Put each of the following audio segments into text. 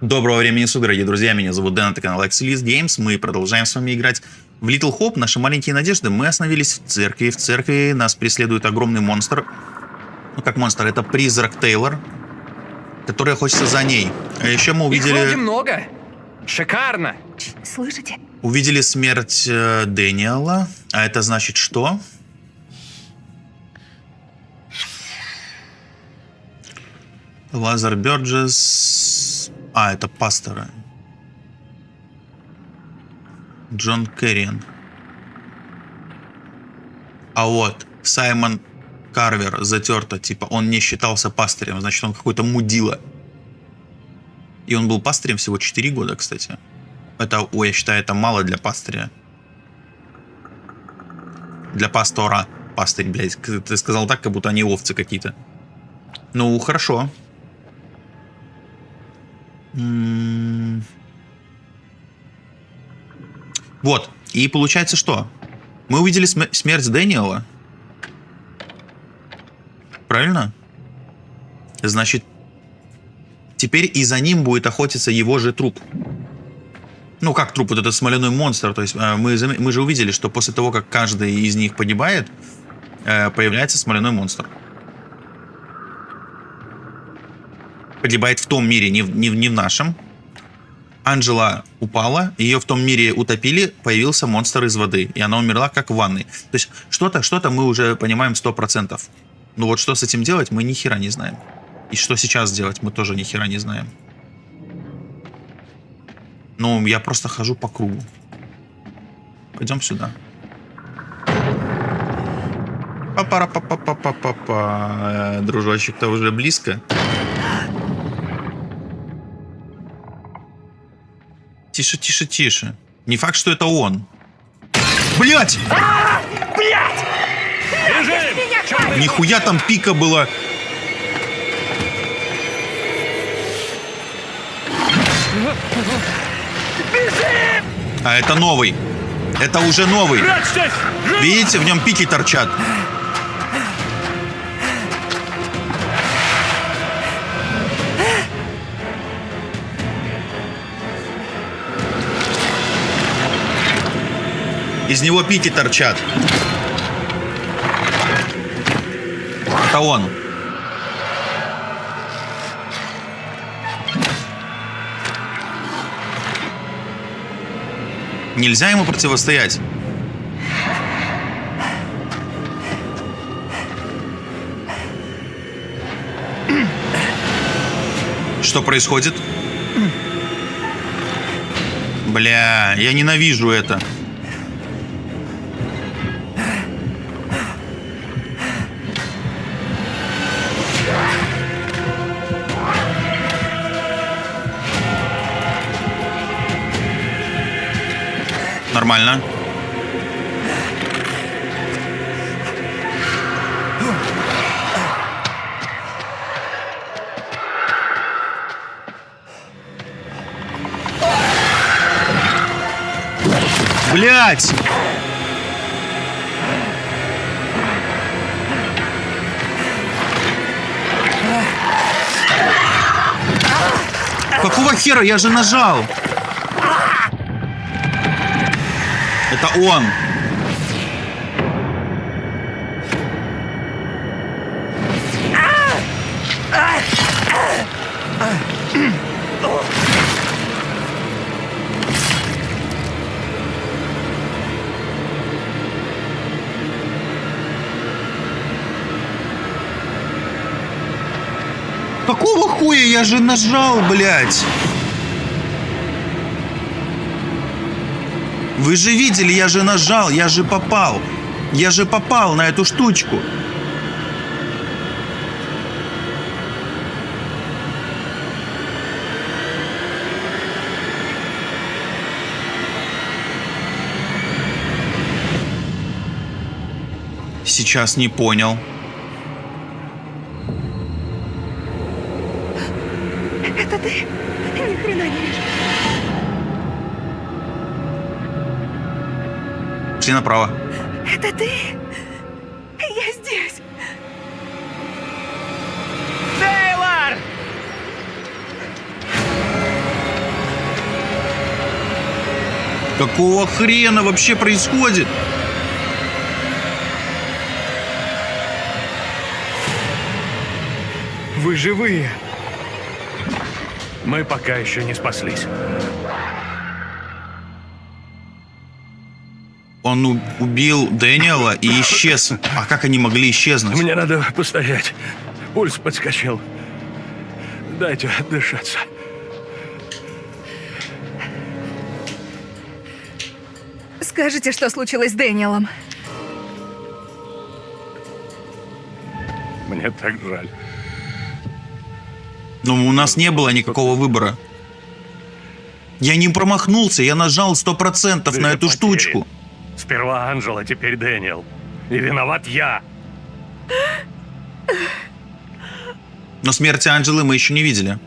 Доброго времени суток, дорогие друзья, меня зовут Дэн, это канал Axelis Games, мы продолжаем с вами играть в Little Hope, наши маленькие надежды. Мы остановились в церкви, в церкви нас преследует огромный монстр. Ну как монстр, это призрак Тейлор, который охотится за ней. А еще мы Их увидели, много. Шикарно. Слышите? увидели смерть э, Дэниела, а это значит что? Лазар Бёрджес... А, это пастора. Джон Керриан. А вот, Саймон Карвер затерто, типа, он не считался пастырем, значит, он какой-то мудила. И он был пастырем всего 4 года, кстати. Это, ой, я считаю, это мало для пастыря. Для пастора. Пастырь, блядь. Ты сказал так, как будто они овцы какие-то. Ну, хорошо. Вот. И получается что? Мы увидели см- смерть Дэниела. Правильно? Значит, теперь и за ним будет охотиться его же труп. Ну, как труп, вот этот смоляной монстр. То есть э, мы, мы же увидели, что после того, как каждый из них погибает, э, появляется смоляной монстр. Погибает в том мире, не в, не не в нашем. Анжела упала, ее в том мире утопили, появился монстр из воды, и она умерла как в ванной. То есть что-то что мы уже понимаем 100%. Ну вот что с этим делать, мы ни хера не знаем. И что сейчас делать, мы тоже ни хера не знаем. Ну, я просто хожу по кругу. Пойдем сюда. папара па па па па па па Дружочек-то уже близко. Тише, тише, тише. Не факт, что это он. Блять! Бежим! Нихуя там пика была. А это новый. Это уже новый. Видите, в нем пики торчат. Из него пики торчат. Это он. Нельзя ему противостоять. Что происходит? Бля, я ненавижу это. Нормально. Блять! Какого хера? Я же нажал! Это он! Какого хуя? Я же нажал, блядь! Вы же видели, я же нажал, я же попал. Я же попал на эту штучку. Сейчас не понял. Пошли направо. Это ты? Я здесь. Тейлор! Какого хрена вообще происходит? Вы живые. Мы пока еще не спаслись. Он убил Дэниела и исчез. А как они могли исчезнуть? Мне надо постоять. Пульс подскочил. Дайте отдышаться. Скажите, что случилось с Дэниелом. Мне так жаль. Но у нас не было никакого выбора. Я не промахнулся, я нажал 100% на Две эту потери. штучку. Сперва Анжела, теперь Дэниел. И виноват я. Но смерти Анджелы мы еще не видели.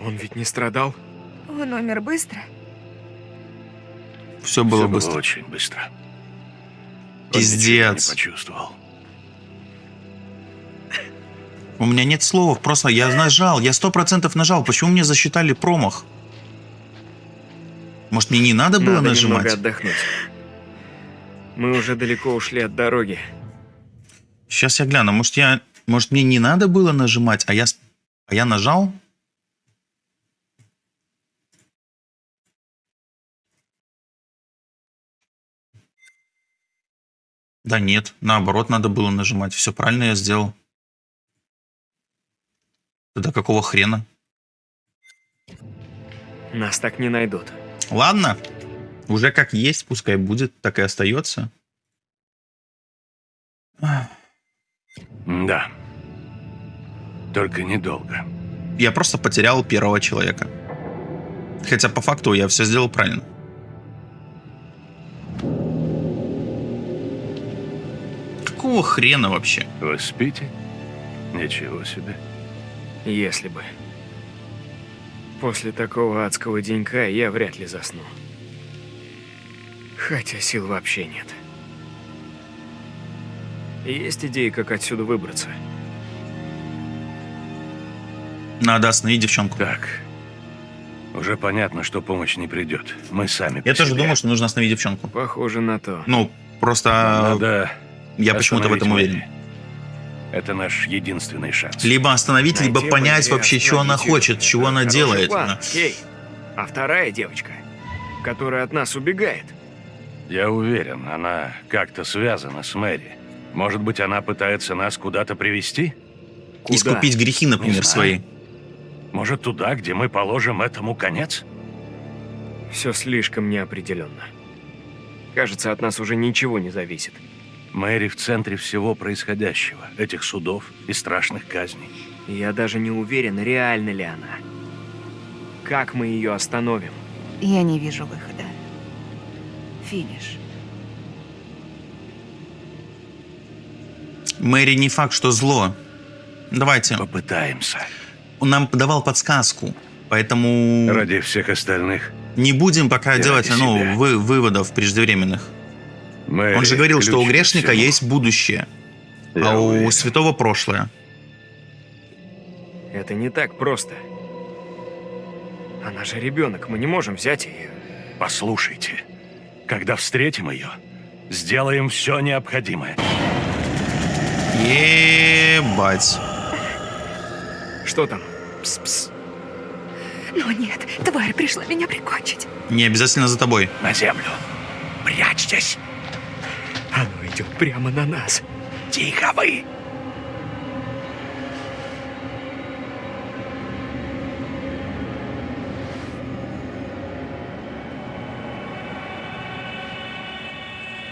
Он ведь не страдал? Он умер быстро. Все было Всё быстро. очень быстро. Пиздец. не почувствовал. У меня нет слов, просто я нажал, я сто процентов нажал. Почему мне засчитали промах? Может, мне не надо было Надо нажимать? немного отдохнуть. Мы уже далеко ушли от дороги. Сейчас я гляну. Может, я, может, мне не надо было нажимать, а я, а я нажал? Да нет, наоборот, надо было нажимать. Все правильно я сделал. Тогда какого хрена? Нас так не найдут. Ладно, уже как есть, пускай будет, так и остается. Да. Только недолго. Я просто потерял первого человека. Хотя по факту я все сделал правильно. Какого хрена вообще? Вы спите? Ничего себе. Если бы. После такого адского денька я вряд ли засну. Хотя сил вообще нет. Есть идеи, как отсюда выбраться? Надо остановить девчонку. Так. Уже понятно, что помощь не придет. Мы сами Я тоже себе. думаю, что нужно остановить девчонку. Похоже на то. Ну, просто Надо я почему-то в этом уверен. Мэри. Это наш единственный шанс. Либо остановить, либо Найти понять Мэри, вообще, что она хочет, чего она делает. план, Кей. А вторая девочка, которая от нас убегает. Я уверен, она как-то связана с Мэри. Может быть, она пытается нас куда-то привести? Куда? Искупить грехи, например, свои. Может, туда, где мы положим этому конец? Все слишком неопределенно. Кажется, от нас уже ничего не зависит. Мэри в центре всего происходящего, этих судов и страшных казней. Я даже не уверен, реальна ли она. Как мы ее остановим? Я не вижу выхода. Финиш. Мэри не факт, что зло. Давайте. Попытаемся. Он нам давал подсказку. Поэтому Ради всех остальных. не будем пока И делать ну, вы- выводов преждевременных. Мэри Он же говорил, что у грешника всему. есть будущее, Я а у уверен. святого прошлое. Это не так просто. Она же ребенок, мы не можем взять ее. Послушайте, когда встретим ее, сделаем все необходимое. Ебать. Что там? Пс-пс. Но нет, тварь пришла меня прикончить. Не обязательно за тобой. На землю. Прячьтесь. Оно идет прямо на нас. Тихо вы.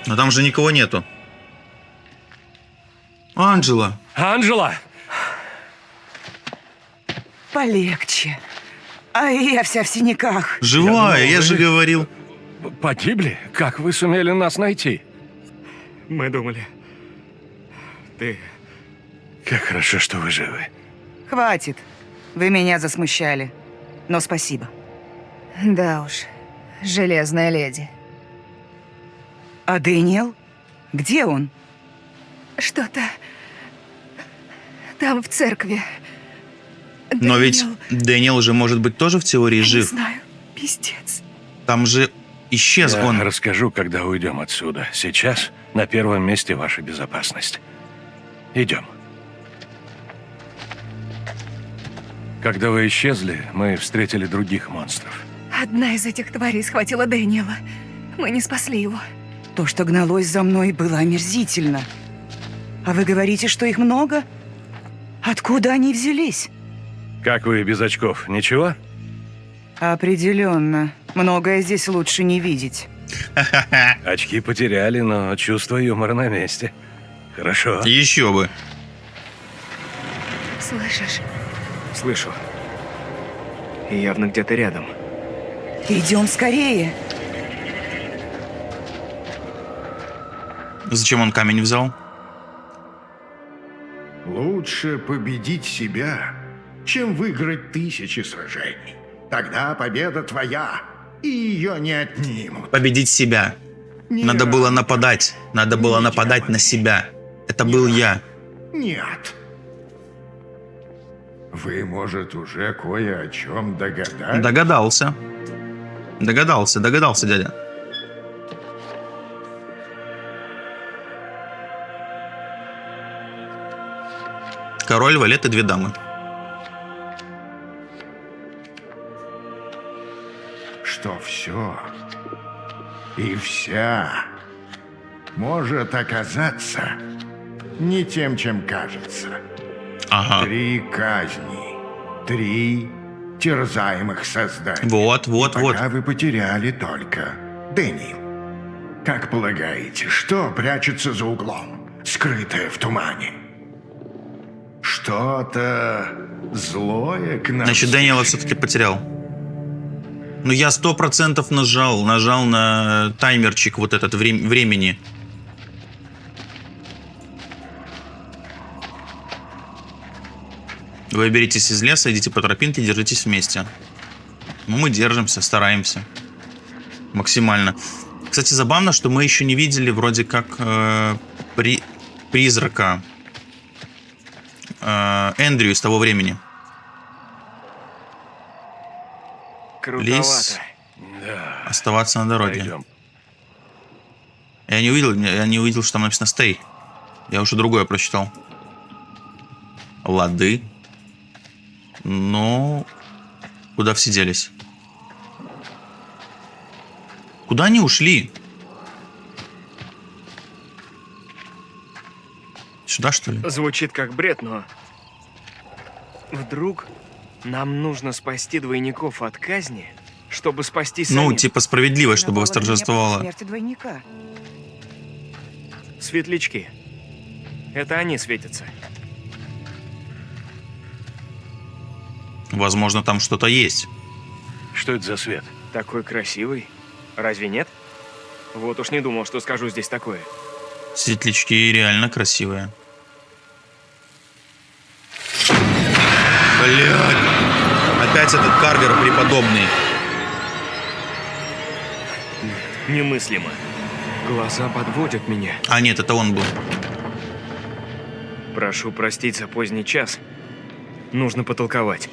Но там же никого нету. Анджела. Анжела! Полегче. А я вся в синяках. Живая, я, думал, же вы- говорил. Погибли? Как вы сумели нас найти? Мы думали... Ты... Как хорошо, что вы живы. Хватит. Вы меня засмущали. Но спасибо. Да уж, железная леди. А Дэниел? Где он? Что-то там в церкви. Но ведь Дэниел, Дэниел же может быть тоже в теории я не жив. знаю. Пиздец. Там же исчез Я он. расскажу, когда уйдем отсюда. Сейчас на первом месте ваша безопасность. Идем. Когда вы исчезли, мы встретили других монстров. Одна из этих тварей схватила Дэниела. Мы не спасли его. То, что гналось за мной, было омерзительно. А вы говорите, что их много? Откуда они взялись? Как вы без очков? Ничего? Определенно. Многое здесь лучше не видеть. Очки потеряли, но чувство юмора на месте. Хорошо. Еще бы. Слышишь? Слышу. И явно где-то рядом. Идем скорее. Зачем он камень взял? Лучше победить себя, чем выиграть тысячи сражений. Тогда победа твоя, и ее не отнимут. Победить себя. Не Надо было нападать. Надо было Не нападать на себя. Это был я. Нет. Вы, может, уже кое о чем догадались? Догадался. Догадался, догадался, дядя. Король, валет и две дамы. Что все и вся может оказаться не тем, чем кажется. Ага. Три казни, три терзаемых создания. Вот, вот, И вот. пока вы потеряли только Дэнни. Как полагаете, что прячется за углом, скрытое в тумане? Что-то злое к нам. Значит, Дэниела все-таки потерял. Ну, я сто процентов нажал, нажал на таймерчик вот этот врем- времени. Вы беритесь из леса, идите по тропинке, держитесь вместе. Ну, мы держимся, стараемся. Максимально. Кстати, забавно, что мы еще не видели вроде как э, при- призрака э, Эндрю из того времени. Крутовато. Да. Оставаться на дороге. Пойдем. Я не увидел, я не увидел, что там написано stay. Я уже другое прочитал. Лады. Но куда все делись? Куда они ушли? Сюда, что ли? Звучит как бред, но... Вдруг нам нужно спасти двойников от казни, чтобы спасти Ну, самих? типа справедливость, чтобы восторжествовала. смерти двойника. Светлячки. Это они светятся. Возможно, там что-то есть. Что это за свет? Такой красивый. Разве нет? Вот уж не думал, что скажу здесь такое. Светлячки реально красивые. Опять этот каргер преподобный. Немыслимо. Глаза подводят меня. А нет, это он был. Прошу простить за поздний час. Нужно потолковать.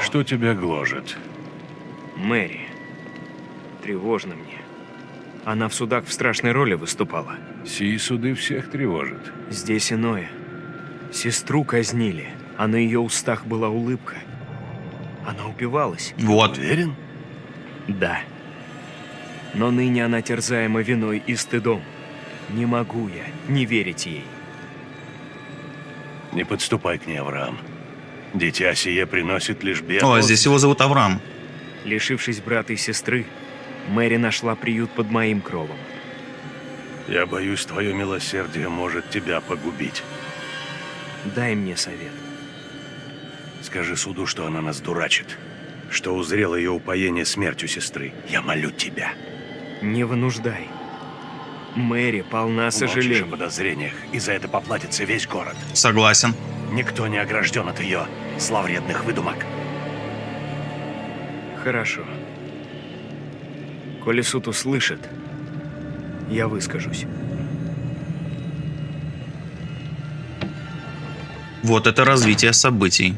Что тебя гложет? Мэри. Тревожно мне. Она в судах в страшной роли выступала. Сии суды всех тревожат. Здесь иное. Сестру казнили, а на ее устах была улыбка. Она упивалась. Вот. Уверен? Да. Но ныне она терзаема виной и стыдом. Не могу я не верить ей. Не подступай к ней, Авраам. Дитя сие приносит лишь бед. О, здесь его зовут Авраам. Лишившись брата и сестры, Мэри нашла приют под моим кровом. Я боюсь, твое милосердие может тебя погубить. Дай мне совет. Скажи суду, что она нас дурачит. Что узрело ее упоение смертью сестры. Я молю тебя. Не вынуждай. Мэри полна Умолчишь о сожалений. подозрениях, и за это поплатится весь город. Согласен. Никто не огражден от ее зловредных выдумок. Хорошо. Коли суд услышит, я выскажусь. Вот это развитие событий.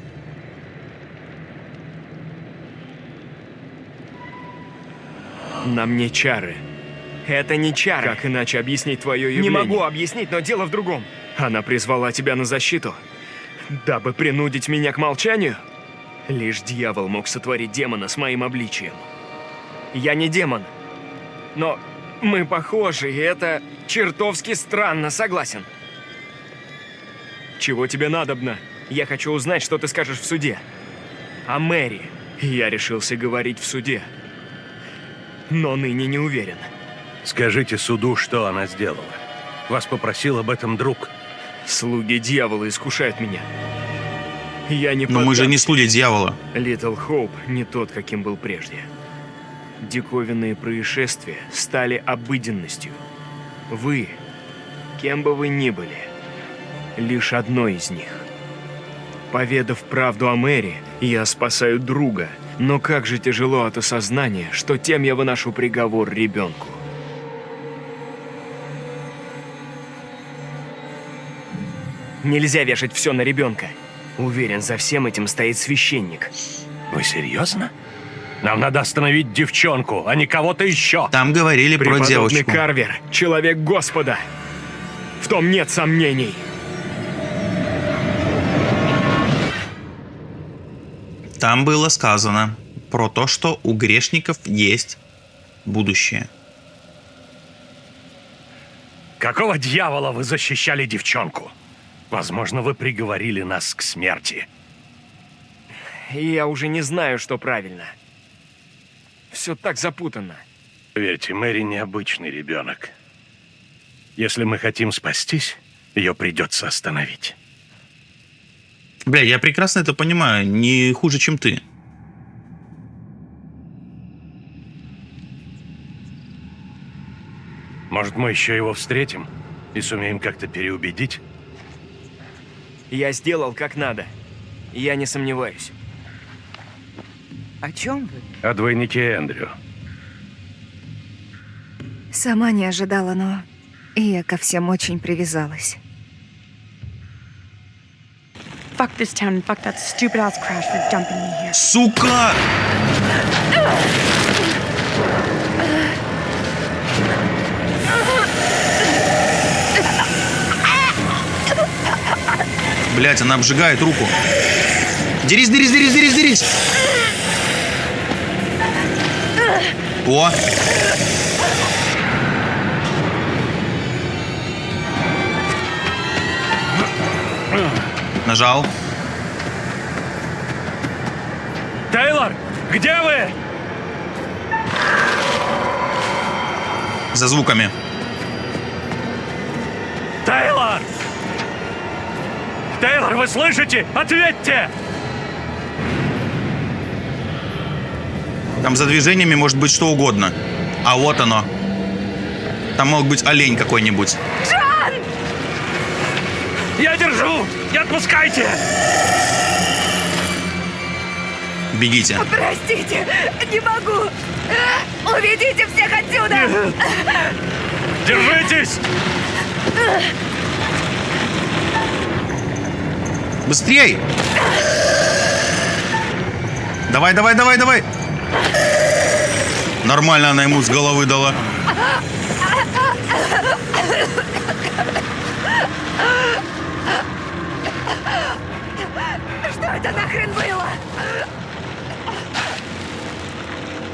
На мне чары. Это не чары. Как иначе объяснить твое Не явление? могу объяснить, но дело в другом. Она призвала тебя на защиту, дабы принудить меня к молчанию? Лишь дьявол мог сотворить демона с моим обличием. Я не демон. Но мы похожи, и это чертовски странно, согласен. Чего тебе надобно? Я хочу узнать, что ты скажешь в суде. О Мэри. Я решился говорить в суде, но ныне не уверен. Скажите суду, что она сделала. Вас попросил об этом друг. Слуги дьявола искушают меня. Я не Но мы же не слуги дьявола. Литл Хоуп не тот, каким был прежде. Диковинные происшествия стали обыденностью. Вы, кем бы вы ни были, лишь одно из них. Поведав правду о Мэри, я спасаю друга, но как же тяжело от осознания, что тем я выношу приговор ребенку. Нельзя вешать все на ребенка. Уверен, за всем этим стоит священник. Вы серьезно? Нам надо остановить девчонку, а не кого-то еще. Там говорили про Преподобный девочку. Карвер, человек Господа. В том нет сомнений. Там было сказано про то, что у грешников есть будущее. Какого дьявола вы защищали девчонку? Возможно, вы приговорили нас к смерти. Я уже не знаю, что правильно. Все так запутанно. Верьте, Мэри необычный ребенок. Если мы хотим спастись, ее придется остановить. Бля, я прекрасно это понимаю, не хуже, чем ты. Может, мы еще его встретим и сумеем как-то переубедить? Я сделал как надо. Я не сомневаюсь. О чем вы? О двойнике Эндрю. Сама не ожидала, но и я ко всем очень привязалась. Fuck this town and fuck that stupid ass crash for dumping me here. Сука! Блять, она обжигает руку. Дерись, дерись, дерись, дерись, дерись! О! Нажал. Тейлор, где вы? За звуками. Тейлор! Тейлор, вы слышите? Ответьте! Там за движениями может быть что угодно. А вот оно. Там мог быть олень какой-нибудь. Я держу! Не отпускайте! Бегите. Простите, не могу! Уведите всех отсюда! Держитесь! Быстрей! Давай, давай, давай, давай! Нормально она ему с головы дала. Что это нахрен было?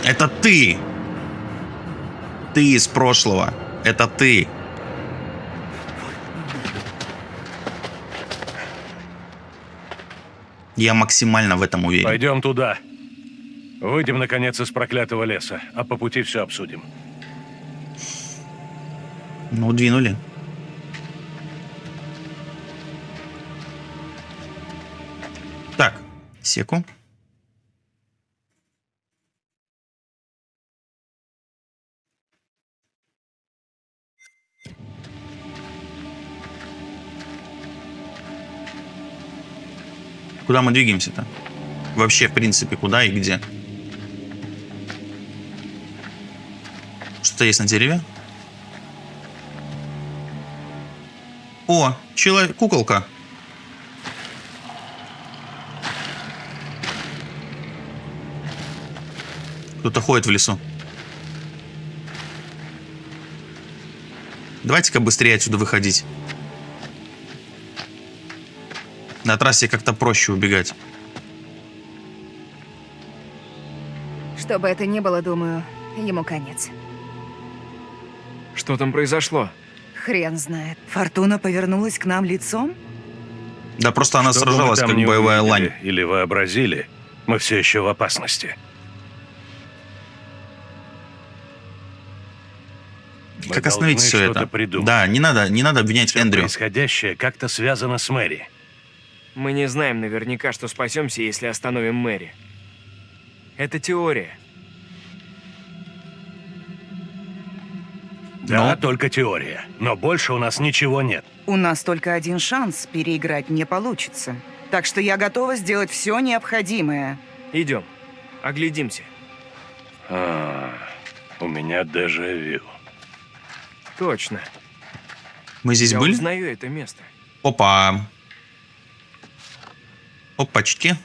Это ты! Ты из прошлого. Это ты. Я максимально в этом уверен. Пойдем туда. Выйдем, наконец, из проклятого леса, а по пути все обсудим. Ну, двинули. Секу. Куда мы двигаемся-то? Вообще, в принципе, куда и где? Что-то есть на дереве? О, человек, куколка. Кто-то ходит в лесу. Давайте-ка быстрее отсюда выходить. На трассе как-то проще убегать. Что бы это ни было, думаю, ему конец. Что там произошло? Хрен знает. Фортуна повернулась к нам лицом? Да просто она Что сражалась как боевая увидели, лань. Или вообразили, мы все еще в опасности. Мы Как остановить все это? придумать. Да, не надо, не надо обвинять Всё Эндрю. происходящее как-то связано с Мэри. Мы не знаем наверняка, что спасемся, если остановим Мэри. Это теория. Да, Ну? только теория. Но больше у нас ничего нет. У нас только один шанс, переиграть не получится. Так что я готова сделать все необходимое. Идем. Оглядимся. А, у меня дежавю. Точно. Мы здесь Я были? узнаю это место. Опа. Опачки.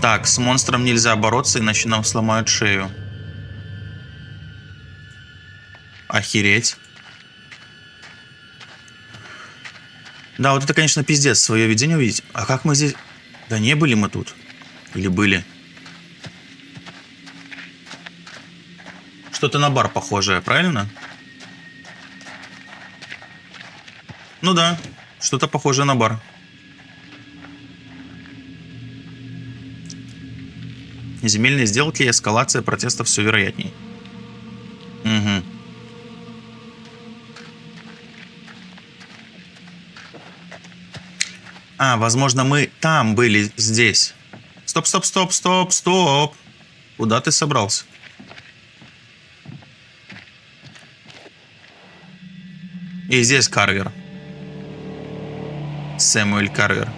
Так, с монстром нельзя бороться, иначе нам сломают шею. Охереть. Да, вот это, конечно, пиздец, свое видение увидеть. А как мы здесь... Да не были мы тут. Или были? Что-то на бар похожее, правильно? Ну да, что-то похожее на бар. Земельные сделки и эскалация протеста все вероятней. Угу. Возможно, мы там были, здесь. Стоп, стоп, стоп, стоп, стоп. Куда ты собрался? И здесь Карвер. Сэмюэль Карвер.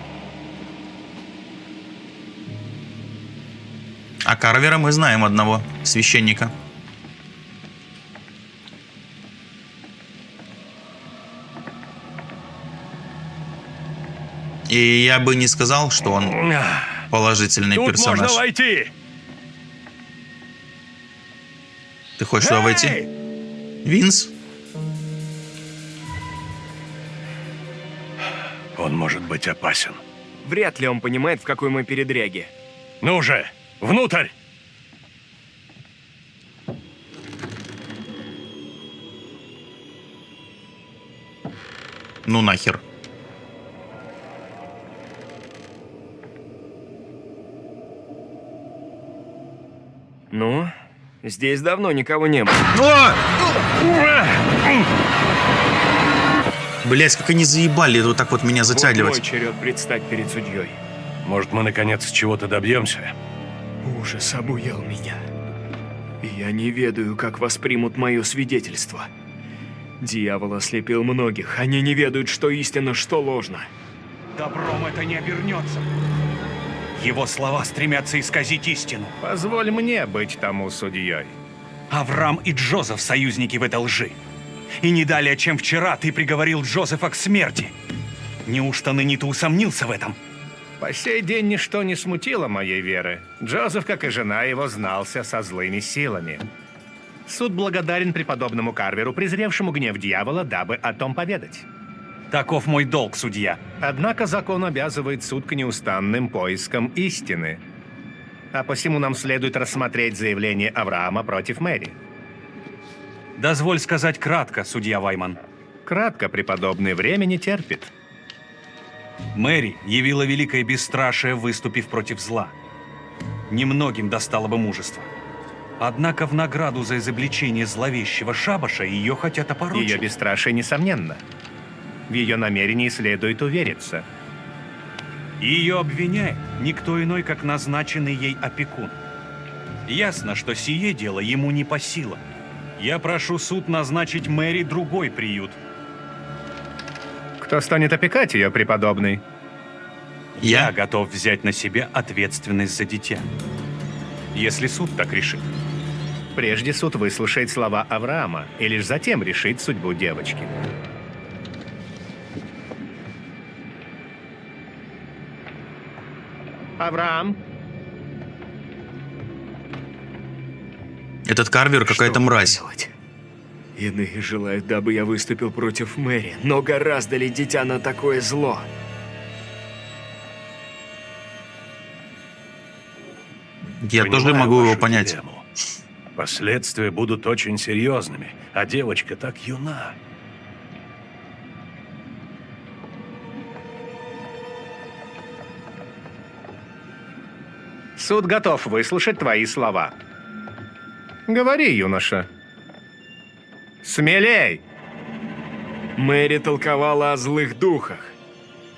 А Карвера мы знаем одного, священника. И я бы не сказал, что он положительный Тут персонаж. можно войти! Ты хочешь туда войти? Винс? Он может быть опасен. Вряд ли он понимает, в какой мы передряге. Ну же, внутрь! Ну нахер. Здесь давно никого не было. Блять, как они заебали вот так вот меня Вот затягивать. мой черед предстать перед судьей. Может, мы наконец чего-то добьемся? Ужас обуял меня. И я не ведаю, как воспримут мое свидетельство. Дьявол ослепил многих. Они не ведают, что истинно, что ложно. Добром это не обернется. Его слова стремятся исказить истину. Позволь мне быть тому судьей. Авраам и Джозеф союзники в этой лжи. И не далее, чем вчера, ты приговорил Джозефа к смерти. Неужто ныне ты усомнился в этом? По сей день ничто не смутило моей веры. Джозеф, как и жена его, знался со злыми силами. Суд благодарен преподобному Карверу, презревшему гнев дьявола, дабы о том поведать. Таков мой долг, судья. Однако закон обязывает суд к неустанным поискам истины. А посему нам следует рассмотреть заявление Авраама против Мэри. Дозволь сказать кратко, судья Вайман. Кратко, преподобный, время не терпит. Мэри явила великое бесстрашие, выступив против зла. Немногим достало бы мужества. Однако в награду за изобличение зловещего шабаша ее хотят опорочить. Ее бесстрашие несомненно. В ее намерении следует увериться. Ее обвиняет никто иной, как назначенный ей опекун. Ясно, что сие дело ему не по силам. Я прошу суд назначить Мэри другой приют. Кто станет опекать ее, преподобный? Я Я? готов взять на себя ответственность за дитя. Если суд так решит. Прежде суд выслушает слова Авраама и лишь затем решит судьбу девочки. Авраам, Этот Карвер какая-то мразь. делать? Иные желают, дабы я выступил против Мэри, но гораздо ли дитя на такое зло? Я тоже Понимаю могу его понять. дилемму. Последствия будут очень серьезными, а девочка так юна. Суд готов выслушать твои слова. Говори, юноша. Смелей! Мэри толковала о злых духах,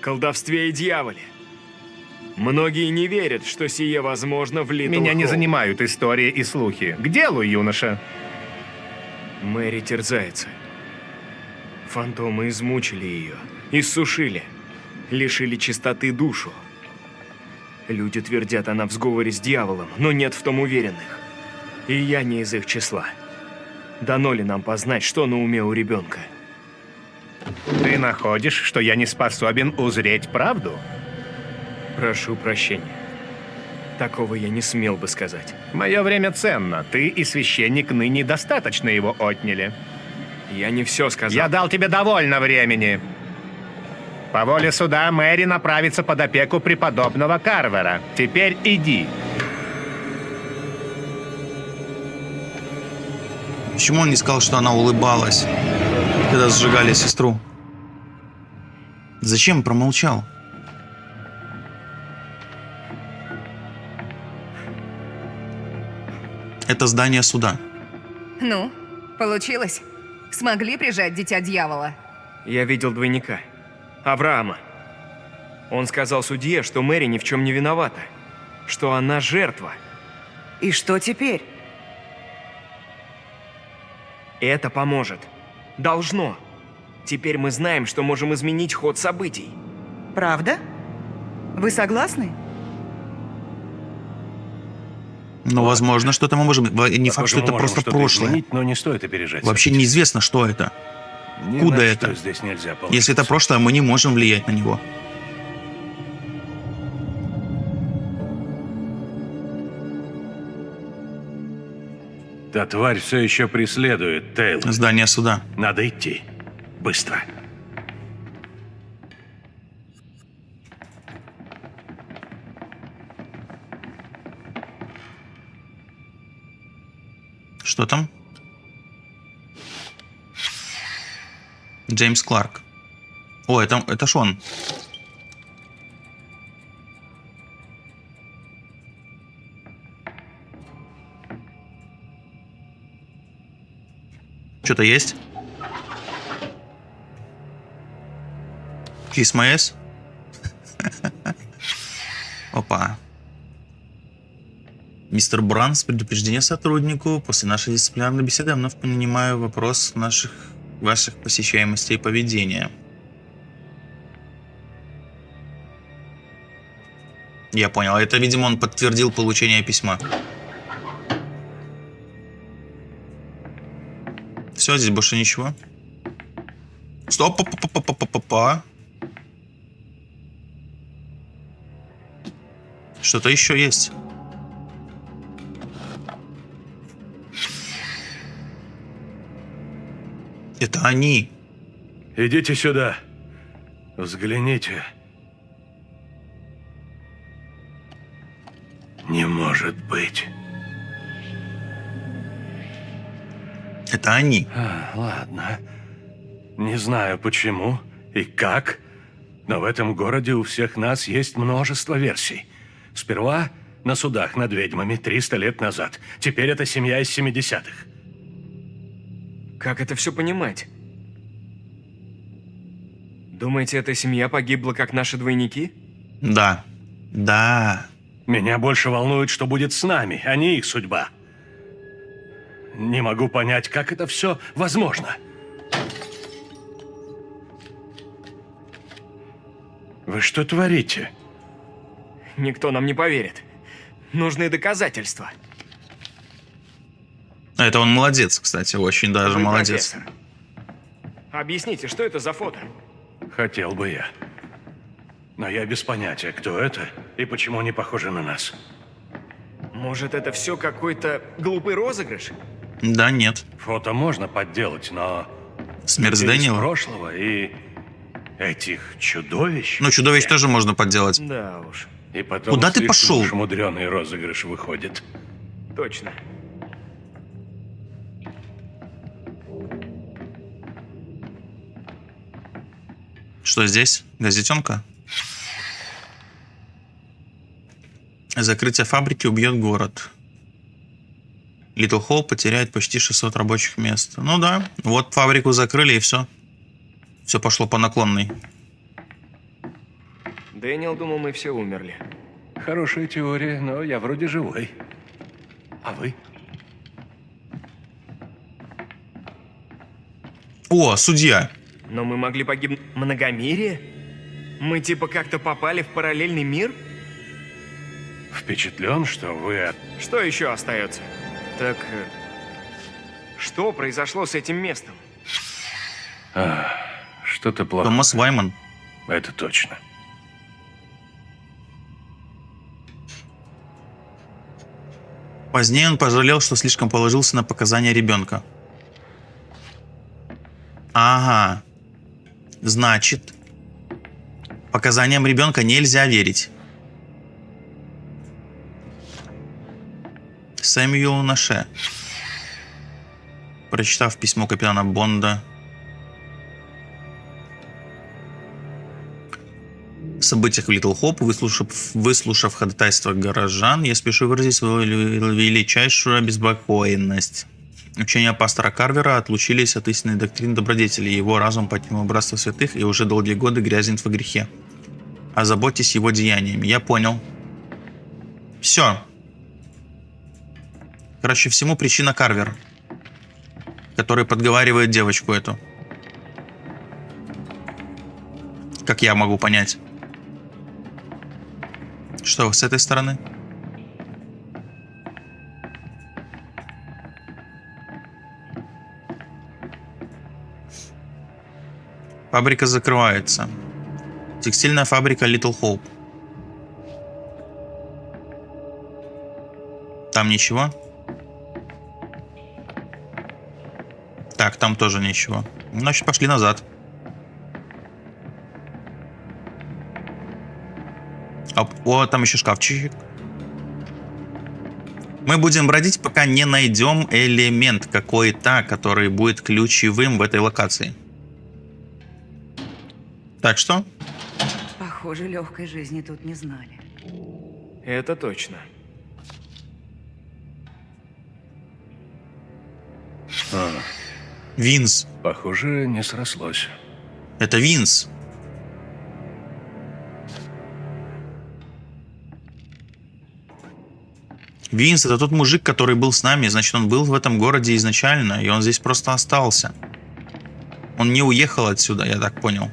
колдовстве и дьяволе. Многие не верят, что сие возможно в Литл Меня не Хоуп. занимают истории и слухи. К делу, юноша. Мэри терзается. Фантомы измучили ее, иссушили, лишили чистоты душу. Люди твердят, она в сговоре с дьяволом, но нет в том уверенных. И я не из их числа. Дано ли нам познать, что на уме у ребенка? Ты находишь, что я не способен узреть правду? Прошу прощения. Такого я не смел бы сказать. Мое время ценно. Ты и священник ныне достаточно его отняли. Я не все сказал. Я дал тебе довольно времени. По воле суда Мэри направится под опеку преподобного Карвера. Теперь иди. Почему он не сказал, что она улыбалась, когда сжигали сестру? Зачем промолчал? Это здание суда. Ну, получилось? Смогли прижать дитя дьявола? Я видел двойника. Авраама. Он сказал судье, что Мэри ни в чем не виновата. Что она жертва. И что теперь? Это поможет. Должно. Теперь мы знаем, что можем изменить ход событий. Правда? Вы согласны? Но, возможно, что-то мы можем... Не факт, что это просто прошлое. изменить, но не стоит опережать. Вообще события. неизвестно, что это. Куда это? Если это прошлое, мы не можем влиять на него. Та тварь все еще преследует Тейл. Здание суда. Надо идти. Быстро. Что там? Джеймс Кларк. О, это, это ж он. Что-то есть? Kiss my? Опа. Мистер Бранс, предупреждение сотруднику. После нашей дисциплинарной беседы я вновь понимаю вопрос наших, ваших посещаемостей поведения. Я понял. Это, видимо, он подтвердил получение письма. Все, здесь больше ничего. Стоп, па па па па па па па Что-то еще есть. Это они. Идите сюда. Взгляните. Не может быть. Это они. А, ладно. Не знаю почему и как, но в этом городе у всех нас есть множество версий. Сперва на судах над ведьмами 300 лет назад. Теперь это семья из 70-х. Как это все понимать? Думаете, эта семья погибла, как наши двойники? Да. Да. Меня больше волнует, что будет с нами, а не их судьба. Не могу понять, как это все возможно. Вы что творите? Никто нам не поверит. Нужны доказательства. Это он молодец, кстати, очень даже Вы молодец. профессор. Объясните, что это за фото? Хотел бы я. Но я без понятия, кто это И почему они похожи на нас? Может, это все какой-то глупый розыгрыш? Да, нет. Фото можно подделать, но... Смерть Дэниела. прошлого и этих чудовищ... Ну, чудовищ тоже можно подделать. Да уж, И потом Куда ты пошел? уж мудреный розыгрыш выходит. точно. Что здесь? Газетенка? Закрытие фабрики убьет город. Литл Хоуп потеряет почти 600 рабочих мест. Ну да, вот фабрику закрыли и все. Все пошло по наклонной. Дэниел думал, мы все умерли. Хорошая теория, но я вроде живой. А вы? О, судья. Но мы могли погибнуть... Многомирие? Мы типа как-то попали в параллельный мир? Впечатлен, что вы от... Что еще остается? Так... э, Что произошло с этим местом? Что-то плохо. Томас Вайман. Это точно. Позднее он пожалел, что слишком положился на показания ребенка. Ага. Значит, показаниям ребенка нельзя верить. Сэмюэл Наше. Прочитав письмо капитана Бонда, событиях в Литл Хоп, выслушав, выслушав ходатайство горожан, я спешу выразить свою вели- величайшую обеспокоенность. Учения пастора Карвера отлучились от истинной доктрины добродетели. Его разум покинул братство святых и уже долгие годы грязнет во грехе. Озаботьтесь его деяниями. Я понял. Все. Короче, всему причина Карвер, который подговаривает девочку эту. Как я могу понять. Что, с этой стороны? Фабрика закрывается. Текстильная фабрика Little Hope. Там ничего? Так, там тоже ничего. Значит, пошли назад. А, о, там еще шкафчик. Мы будем бродить, пока не найдем элемент какой-то, который будет ключевым в этой локации. Так что, Похоже, легкой жизни тут не знали. Это точно. Винс. Похоже, не срослось. Это Винс. Винс это тот мужик, который был с нами, значит, он был в этом городе изначально, и он здесь просто остался. Он не уехал отсюда, я так понял.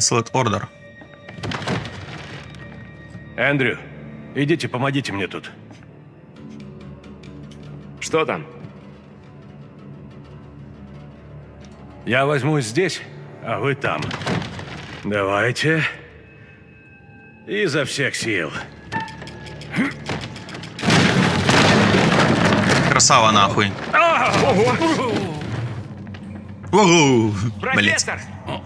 Cancelled order. Эндрю, идите, помогите мне тут. Что там? Я возьмусь здесь, а вы там. Давайте. Изо всех сил. Красава нахуй. Угу. Блять.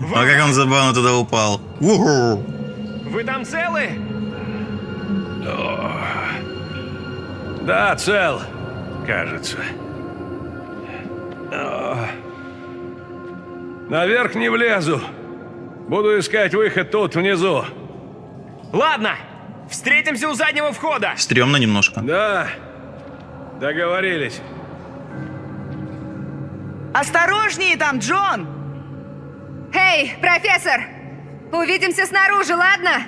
А как он забавно туда упал. Угу. Вы там целы? Да, цел. Кажется. О. Наверх не влезу. Буду искать выход тут, внизу. Ладно, встретимся у заднего входа. Стремно немножко. Да, договорились. Осторожнее там, Джон! Эй, профессор! Увидимся снаружи, ладно?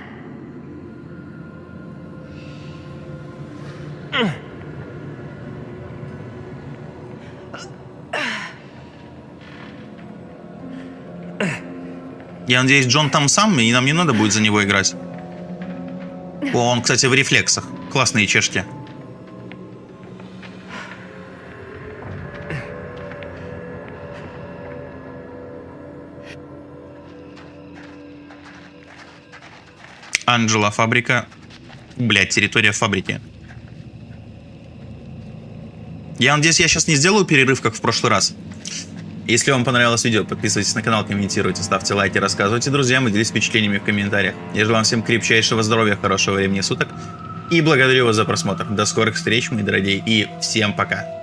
Я надеюсь, Джон там сам, и нам не надо будет за него играть. О, он, кстати, в рефлексах. Классные чешки. Анджела, фабрика. Блять, территория фабрики. Я надеюсь, я сейчас не сделаю перерыв, как в прошлый раз. Если вам понравилось видео, подписывайтесь на канал, комментируйте, ставьте лайки, рассказывайте друзьям и делитесь впечатлениями в комментариях. Я желаю вам всем крепчайшего здоровья, хорошего времени суток и благодарю вас за просмотр. До скорых встреч, мои дорогие, и всем пока.